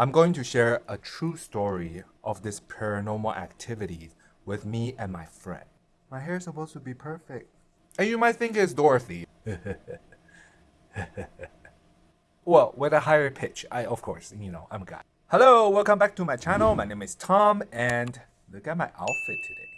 I'm going to share a true story of this paranormal activity with me and my friend. My hair is supposed to be perfect. And you might think it's Dorothy. well, with a higher pitch. I, of course, you know, I'm a guy. Hello, welcome back to my channel. My name is Tom, and look at my outfit today.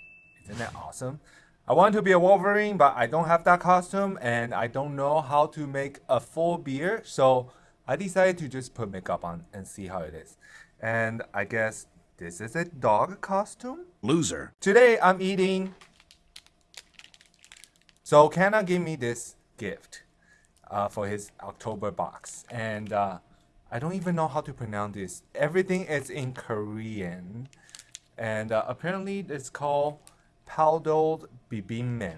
Isn't that awesome? I want to be a Wolverine, but I don't have that costume, and I don't know how to make a full beard, so I decided to just put makeup on and see how it is. And I guess this is a dog costume? Loser. Today I'm eating. So Kana gave me this gift uh, for his October box. And uh, I don't even know how to pronounce this. Everything is in Korean. And uh, apparently it's called Paldol Bibimbap,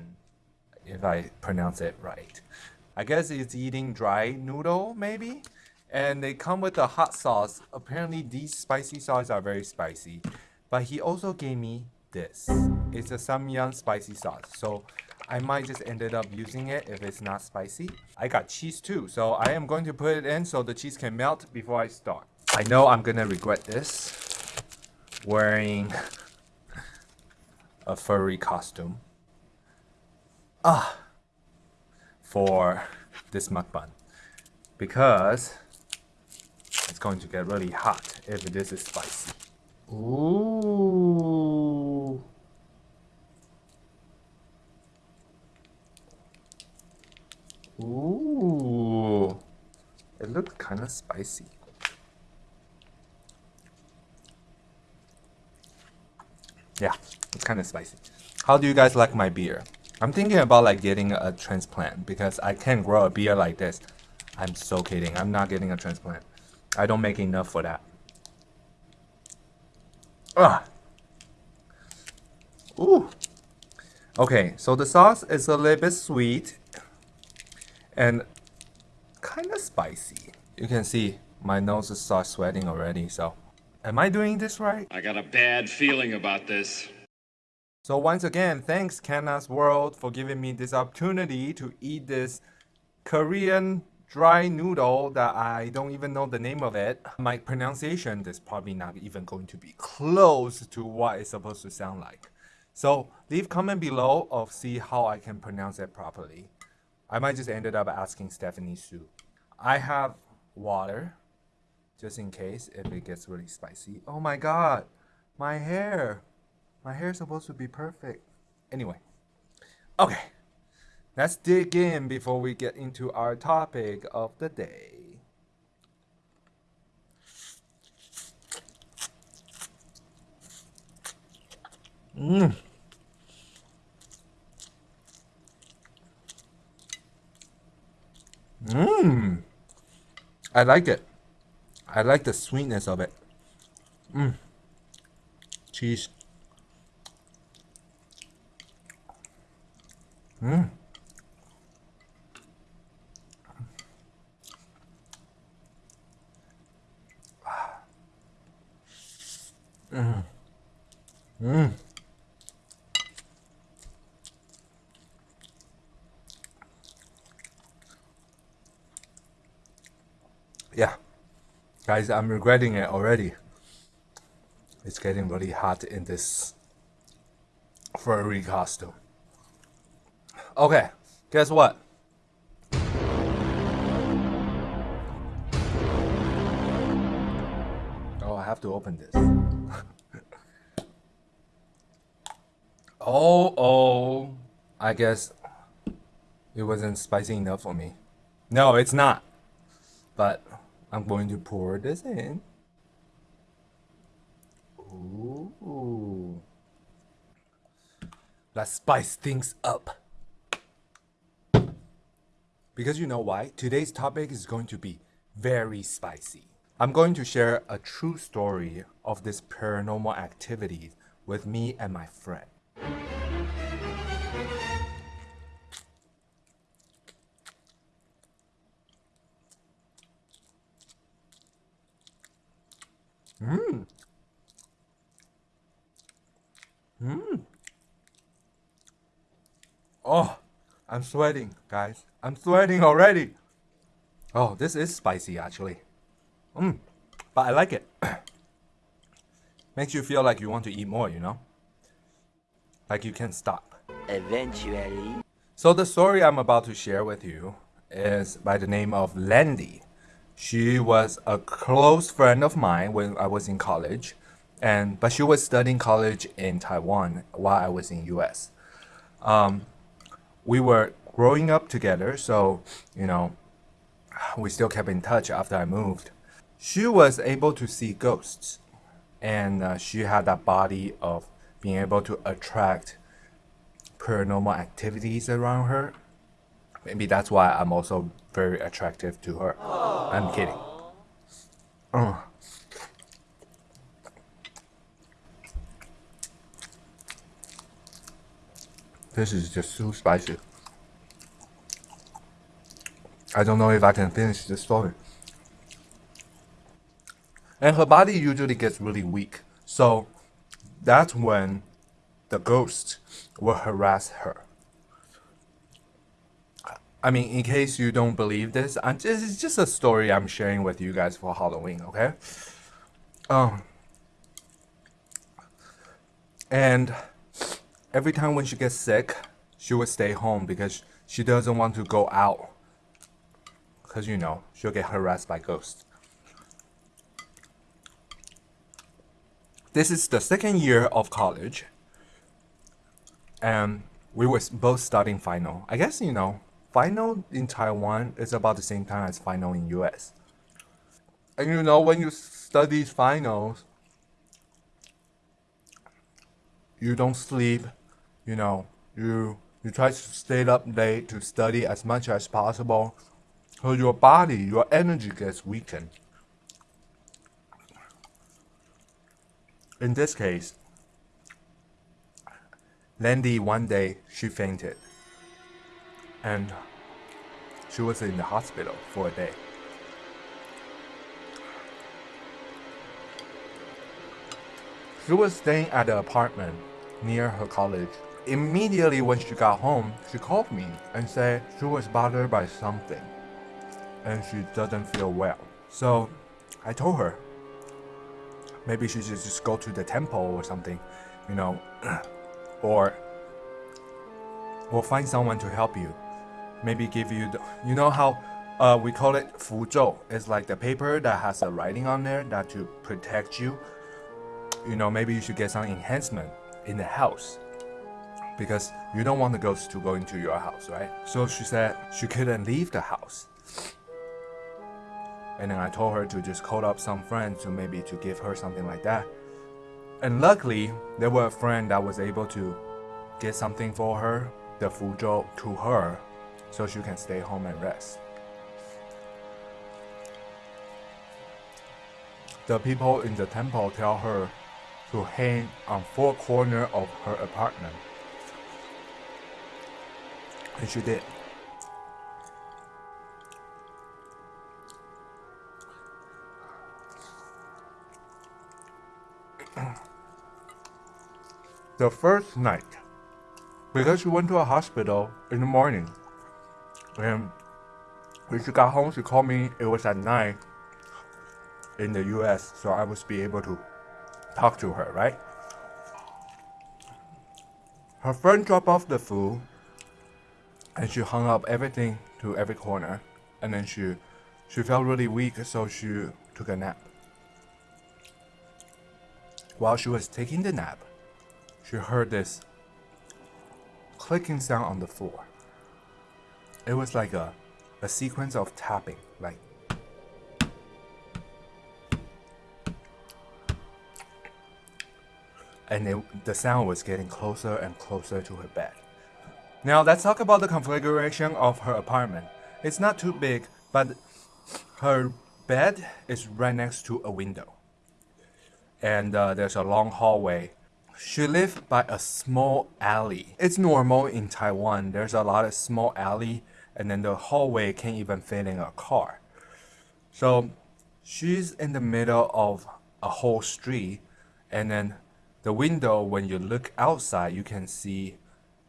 if I pronounce it right. I guess it's eating dry noodle, maybe? And they come with a hot sauce. Apparently these spicy sauces are very spicy. But he also gave me this. It's a Samyang spicy sauce. So I might just ended up using it if it's not spicy. I got cheese too. So I am going to put it in so the cheese can melt before I start. I know I'm gonna regret this. Wearing a furry costume. Ah, for this mukbang. Because going to get really hot if this is spicy. Ooh. Ooh. It looks kind of spicy. Yeah, it's kind of spicy. How do you guys like my beer? I'm thinking about like getting a transplant because I can't grow a beer like this. I'm so kidding. I'm not getting a transplant. I don't make enough for that. Ah. Ooh. Okay, so the sauce is a little bit sweet and kind of spicy. You can see my nose starts sweating already, so am I doing this right? I got a bad feeling about this. So once again, thanks Kana's World for giving me this opportunity to eat this Korean dry noodle that I don't even know the name of it. My pronunciation is probably not even going to be close to what it's supposed to sound like. So leave comment below of see how I can pronounce it properly. I might just ended up asking Stephanie Soo. I have water just in case if it gets really spicy. Oh my god, my hair. My hair is supposed to be perfect. Anyway, okay. Let's dig in before we get into our topic of the day. Mmm. Mmm. I like it. I like the sweetness of it. Mmm. Cheese. Mmm. Mm. Mm. Yeah. Guys, I'm regretting it already. It's getting really hot in this furry costume. Okay, guess what? I have to open this. Oh, oh. I guess it wasn't spicy enough for me. No, it's not. But I'm going to pour this in. Ooh. Let's spice things up. Because you know why? Today's topic is going to be very spicy. I'm going to share a true story of this paranormal activity with me and my friend. Mmm. Mmm. Oh, I'm sweating, guys. I'm sweating already. Oh, this is spicy, actually. Mmm. but I like it. Makes you feel like you want to eat more, you know? Like you can't stop. Eventually. So the story I'm about to share with you is by the name of Landy. She was a close friend of mine when I was in college, and but she was studying college in Taiwan while I was in US. Um, we were growing up together, so you know, we still kept in touch after I moved. She was able to see ghosts, and uh, she had that body of being able to attract paranormal activities around her. Maybe that's why I'm also very attractive to her. I'm kidding. Uh. This is just too spicy. I don't know if I can finish this story. And her body usually gets really weak. So that's when the ghost will harass her. I mean, in case you don't believe this, I'm just, it's just a story I'm sharing with you guys for Halloween, okay? Um, and every time when she gets sick, she will stay home because she doesn't want to go out. Because, you know, she'll get harassed by ghosts. This is the second year of college. And we were both studying final. I guess, you know, final in Taiwan is about the same time as final in US. And you know, when you study finals, you don't sleep, you know, you you try to stay up late to study as much as possible. So your body, your energy gets weakened. In this case, Landy one day she fainted and she was in the hospital for a day. She was staying at an apartment near her college. Immediately when she got home, she called me and said she was bothered by something and she doesn't feel well. So I told her maybe she should just go to the temple or something, you know, or we'll find someone to help you. Maybe give you the, you know how uh, we call it 符咒. It's like the paper that has a writing on there that to protect you. You know, maybe you should get some enhancement in the house because you don't want the ghost to go into your house, right? So she said she couldn't leave the house. And then I told her to just call up some friends to maybe to give her something like that. And luckily, there were a friend that was able to get something for her, the fuzhou, to her, so she can stay home and rest. The people in the temple tell her to hang on four corners of her apartment. And she did. The first night, because she went to a hospital in the morning, and when she got home, she called me. It was at night in the US, so I would be able to talk to her, right? Her friend dropped off the food and she hung up everything to every corner and then she she felt really weak so she took a nap. While she was taking the nap, she heard this clicking sound on the floor. It was like a, a sequence of tapping, like and it, the sound was getting closer and closer to her bed. Now let's talk about the configuration of her apartment. It's not too big, but her bed is right next to a window. And uh, there's a long hallway. She lived by a small alley. It's normal in Taiwan. There's a lot of small alley and then the hallway can't even fit in a car. So she's in the middle of a whole street and then the window when you look outside you can see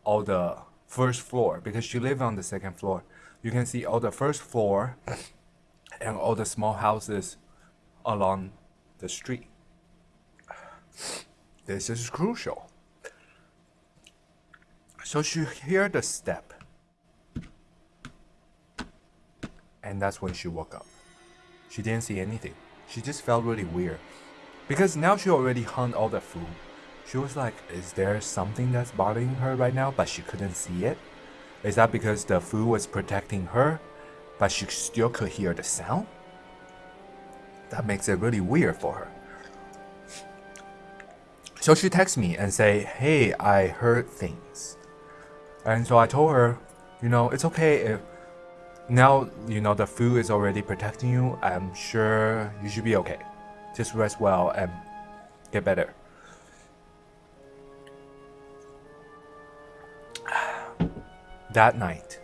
all the first floor because she lives on the second floor you can see all the first floor and all the small houses along the street. This is crucial. So she heard the step. And that's when she woke up. She didn't see anything. She just felt really weird. Because now she already hung all the fu. She was like, is there something that's bothering her right now, but she couldn't see it? Is that because the fu was protecting her, but she still could hear the sound? That makes it really weird for her. So she texts me and say, hey, I heard things. And so I told her, you know, it's okay if now you know the fu is already protecting you. I'm sure you should be okay. Just rest well and get better. That night,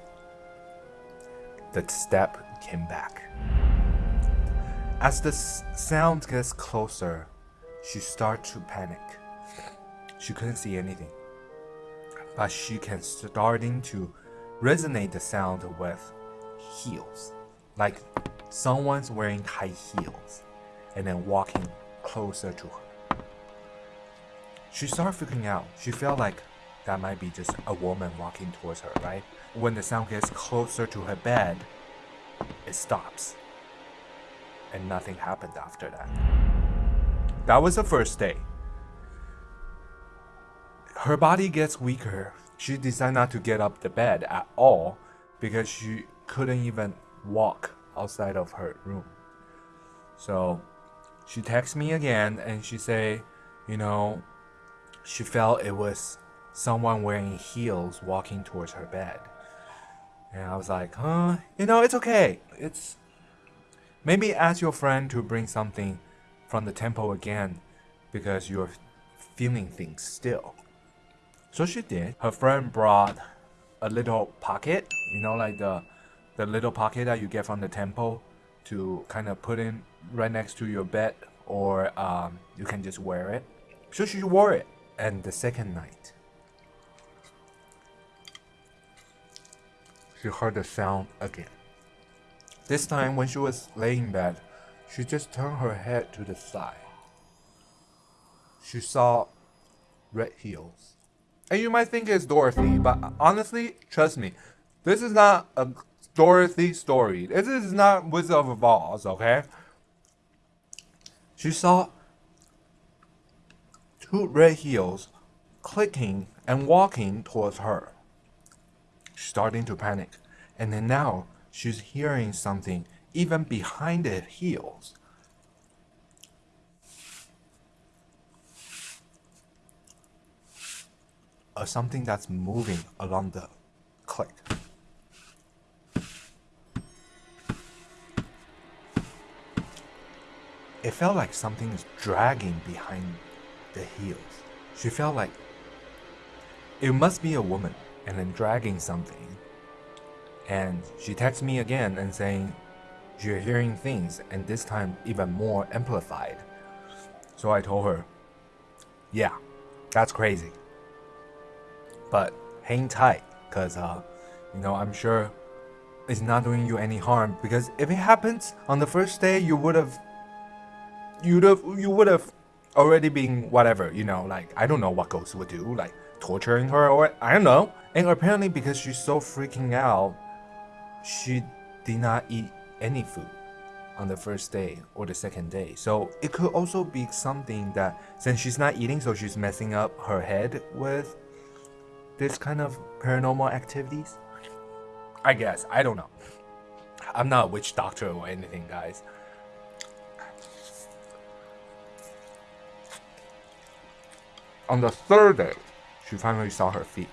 the step came back. As the sound gets closer, she starts to panic. She couldn't see anything, but she can starting to resonate the sound with heels, like someone's wearing high heels and then walking closer to her. She started freaking out. She felt like that might be just a woman walking towards her, right? When the sound gets closer to her bed, it stops. And nothing happened after that. That was the first day. Her body gets weaker. She decided not to get up the bed at all because she couldn't even walk outside of her room. So she texts me again and she say, you know, she felt it was someone wearing heels walking towards her bed. And I was like, huh, you know, it's okay. It's maybe ask your friend to bring something from the temple again because you're feeling things still. So she did. Her friend brought a little pocket, you know, like the the little pocket that you get from the temple to kind of put in right next to your bed or um, you can just wear it. So she wore it. And the second night, she heard the sound again. This time, when she was laying in bed, she just turned her head to the side. She saw red heels. And you might think it's Dorothy, but honestly, trust me, this is not a Dorothy story. This is not Wizard of Oz, okay? She saw two red heels clicking and walking towards her. She's starting to panic. And then now she's hearing something even behind the heels. Something that's moving along the click. It felt like something is dragging behind the heels. She felt like it must be a woman and then dragging something. And she texts me again and saying, You're hearing things, and this time even more amplified. So I told her, Yeah, that's crazy. But hang tight, because, uh, you know, I'm sure it's not doing you any harm. Because if it happens on the first day, you would have, you'd have, you would have already been whatever, you know, like, I don't know what ghosts would do, like, torturing her or I don't know. And apparently, because she's so freaking out, she did not eat any food on the first day or the second day. So it could also be something that since she's not eating, so she's messing up her head with this kind of paranormal activities. I guess. I don't know. I'm not a witch doctor or anything, guys. On the third day, she finally saw her feet.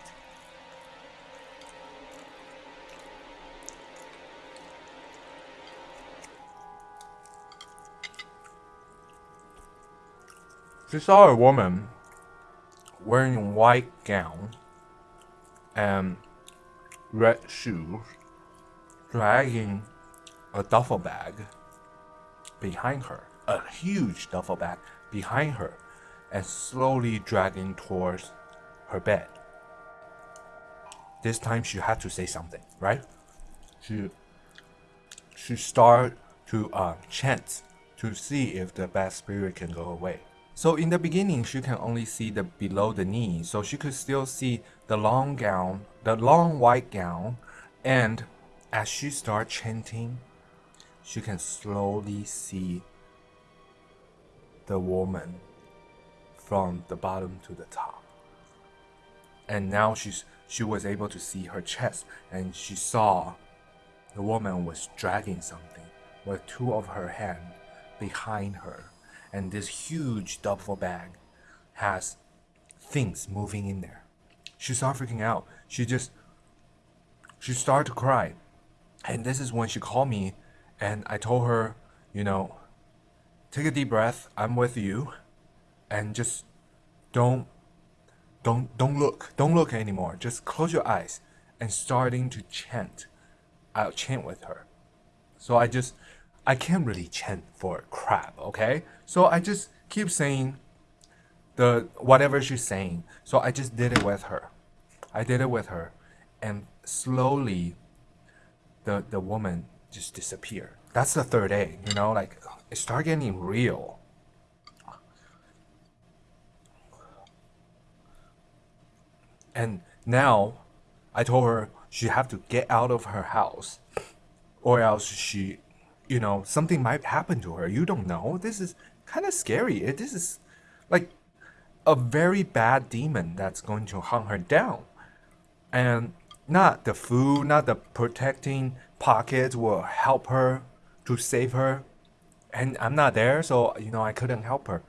She saw a woman wearing a white gown and red shoes dragging a duffel bag behind her, a huge duffel bag behind her, and slowly dragging towards her bed. This time she had to say something, right? She she started to uh, chant to see if the bad spirit can go away. So in the beginning, she can only see the below the knee, so she could still see the long gown, the long white gown, and as she starts chanting, she can slowly see the woman from the bottom to the top. And now she's she was able to see her chest. And she saw the woman was dragging something with two of her hands behind her and this huge duffel bag has things moving in there. She started freaking out. She just she started to cry. And this is when she called me and I told her, you know, take a deep breath. I'm with you. And just don't don't don't look. Don't look anymore. Just close your eyes and starting to chant. I'll chant with her. So I just I can't really chant for crap, okay? So I just keep saying the whatever she's saying. So I just did it with her. I did it with her and slowly the the woman just disappeared. That's the third day, you know, like it started getting real. And now I told her she have to get out of her house or else she you know something might happen to her. You don't know. This is kind of scary. It, this is like a very bad demon that's going to hunt her down. And not the fu, not the protecting pockets will help her to save her. And I'm not there, so you know I couldn't help her.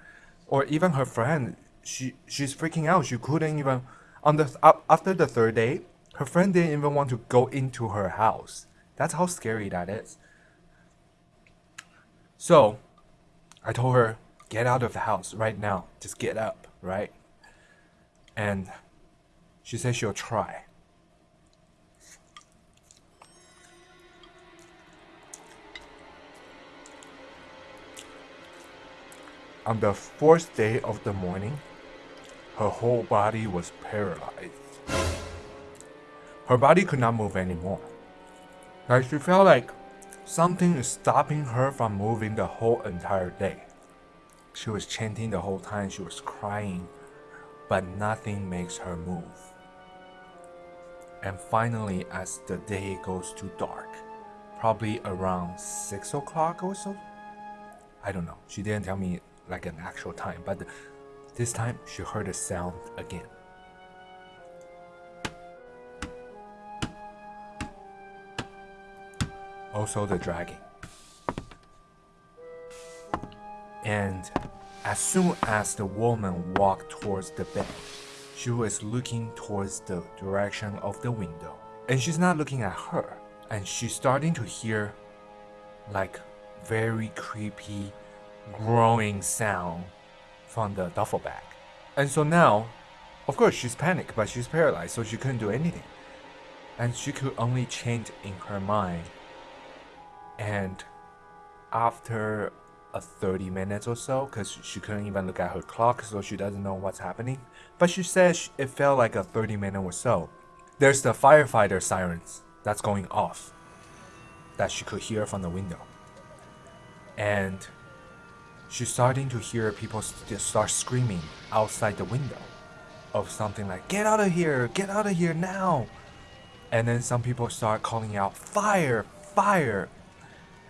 Or even her friend, she she's freaking out. She couldn't even on the after the third day, her friend didn't even want to go into her house. That's how scary that is. So, I told her, get out of the house right now. Just get up, right? And she said she'll try. On the fourth day of the morning, her whole body was paralyzed. Her body could not move anymore. Like she felt like something is stopping her from moving the whole entire day. She was chanting the whole time, she was crying, but nothing makes her move. And finally, as the day goes to dark, probably around 6 o'clock or so, I don't know, she didn't tell me like an actual time, but this time she heard a sound again. Also the dragging. And as soon as the woman walked towards the bed, she was looking towards the direction of the window. And she's not looking at her. And she's starting to hear like very creepy growing sound from the duffel bag. And so now, of course, she's panicked, but she's paralyzed, so she couldn't do anything. And she could only chant in her mind. And after a 30 minutes or so, because she couldn't even look at her clock, so she doesn't know what's happening. But she says it felt like a 30 minute or so. There's the firefighter sirens that's going off that she could hear from the window. And she's starting to hear people start screaming outside the window of something like, Get out of here! Get out of here now! And then some people start calling out, Fire! Fire!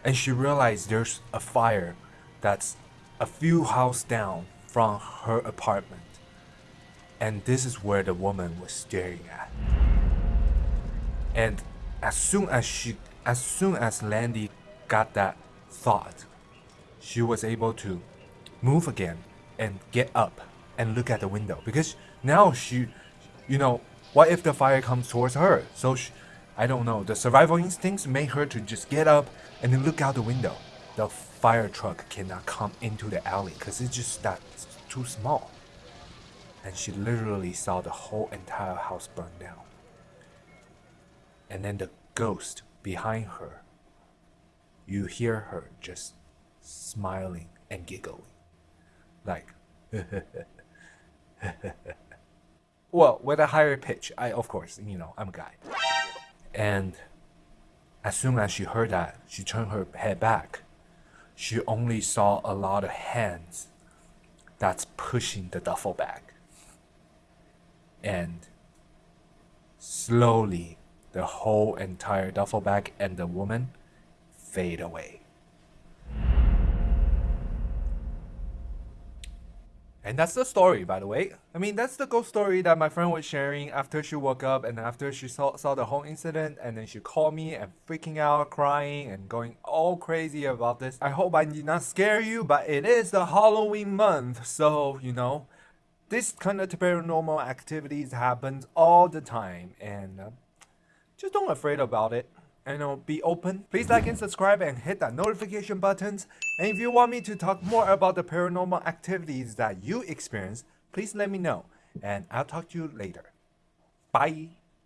And she realized there's a fire that's a few houses down from her apartment. And this is where the woman was staring at. And as soon as she as soon as Landy got that thought, she was able to move again and get up and look at the window because now she, you know, what if the fire comes towards her? So she, I don't know. The survival instincts made her to just get up and then look out the window. The fire truck cannot come into the alley because it's just that too small. And she literally saw the whole entire house burn down. And then the ghost behind her, you hear her just smiling and giggling. Like, well, with a higher pitch. I, of course, you know, I'm a guy. And as soon as she heard that, she turned her head back. she only saw a lot of hands that's pushing the duffel bag. And slowly, the whole entire duffel bag and the woman fade away. And that's the story, by the way. I mean, that's the ghost story that my friend was sharing after she woke up and after she saw, saw the whole incident. And then she called me and freaking out, crying, and going all crazy about this. I hope I did not scare you, but it is the Halloween month. So, you know, this kind of paranormal activities happens all the time. And uh, just don't afraid about it and uh, be open. Please like and subscribe and hit that notification buttons. And if you want me to talk more about the paranormal activities that you experience, please let me know. And I'll talk to you later. Bye.